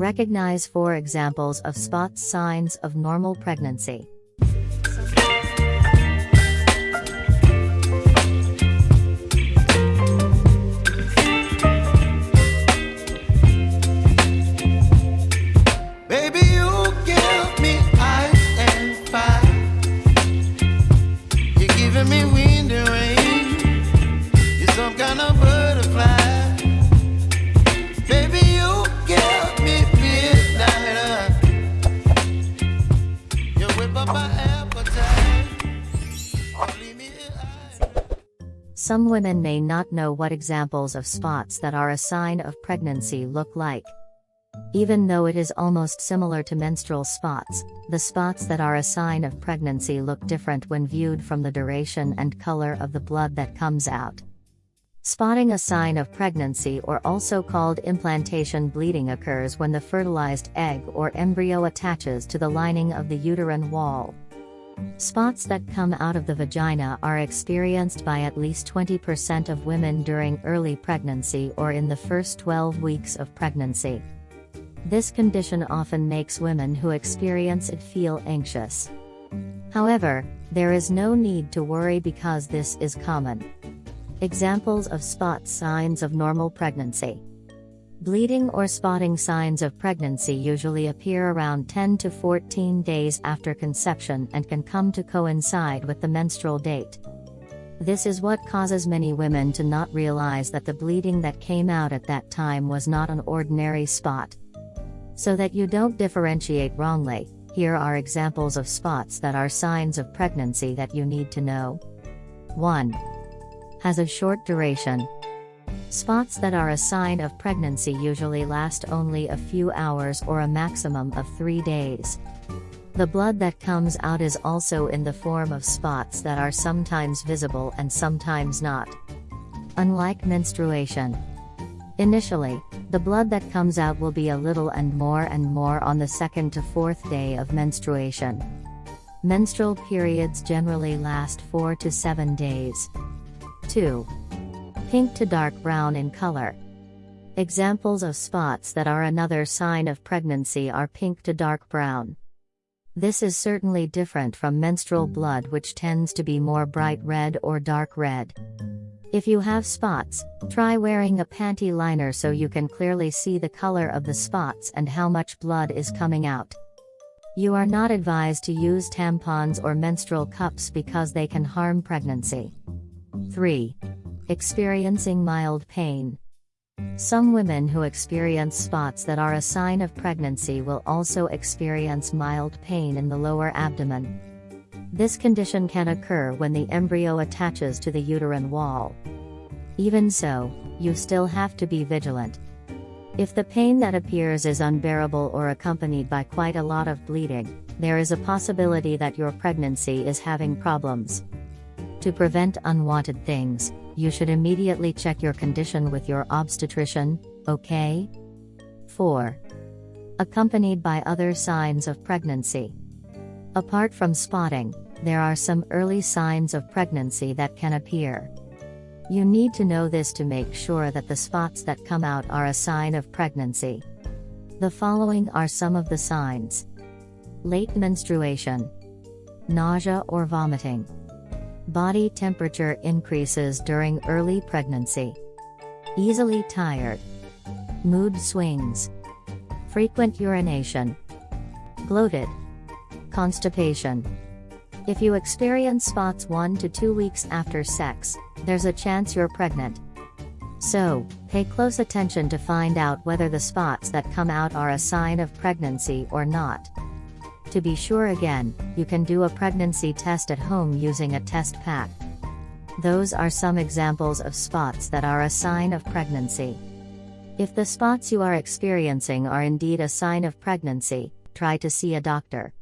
Recognize four examples of spots signs of normal pregnancy. Some women may not know what examples of spots that are a sign of pregnancy look like. Even though it is almost similar to menstrual spots, the spots that are a sign of pregnancy look different when viewed from the duration and color of the blood that comes out. Spotting a sign of pregnancy or also called implantation bleeding occurs when the fertilized egg or embryo attaches to the lining of the uterine wall. Spots that come out of the vagina are experienced by at least 20% of women during early pregnancy or in the first 12 weeks of pregnancy. This condition often makes women who experience it feel anxious. However, there is no need to worry because this is common. Examples of spot signs of normal pregnancy. Bleeding or spotting signs of pregnancy usually appear around 10 to 14 days after conception and can come to coincide with the menstrual date. This is what causes many women to not realize that the bleeding that came out at that time was not an ordinary spot. So that you don't differentiate wrongly, here are examples of spots that are signs of pregnancy that you need to know. 1. Has a short duration. Spots that are a sign of pregnancy usually last only a few hours or a maximum of 3 days. The blood that comes out is also in the form of spots that are sometimes visible and sometimes not. Unlike menstruation, Initially, the blood that comes out will be a little and more and more on the second to fourth day of menstruation. Menstrual periods generally last 4 to 7 days. 2. Pink to dark brown in color. Examples of spots that are another sign of pregnancy are pink to dark brown. This is certainly different from menstrual blood which tends to be more bright red or dark red. If you have spots, try wearing a panty liner so you can clearly see the color of the spots and how much blood is coming out. You are not advised to use tampons or menstrual cups because they can harm pregnancy. 3. Experiencing mild pain. Some women who experience spots that are a sign of pregnancy will also experience mild pain in the lower abdomen. This condition can occur when the embryo attaches to the uterine wall. Even so, you still have to be vigilant. If the pain that appears is unbearable or accompanied by quite a lot of bleeding, there is a possibility that your pregnancy is having problems. To prevent unwanted things, you should immediately check your condition with your obstetrician, okay? 4. Accompanied by other signs of pregnancy. Apart from spotting, there are some early signs of pregnancy that can appear. You need to know this to make sure that the spots that come out are a sign of pregnancy. The following are some of the signs late menstruation, nausea or vomiting, body temperature increases during early pregnancy, easily tired, mood swings, frequent urination, bloated constipation. If you experience spots 1 to 2 weeks after sex, there's a chance you're pregnant. So, pay close attention to find out whether the spots that come out are a sign of pregnancy or not. To be sure again, you can do a pregnancy test at home using a test pack. Those are some examples of spots that are a sign of pregnancy. If the spots you are experiencing are indeed a sign of pregnancy, try to see a doctor.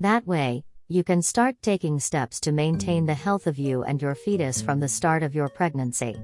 That way, you can start taking steps to maintain the health of you and your fetus from the start of your pregnancy.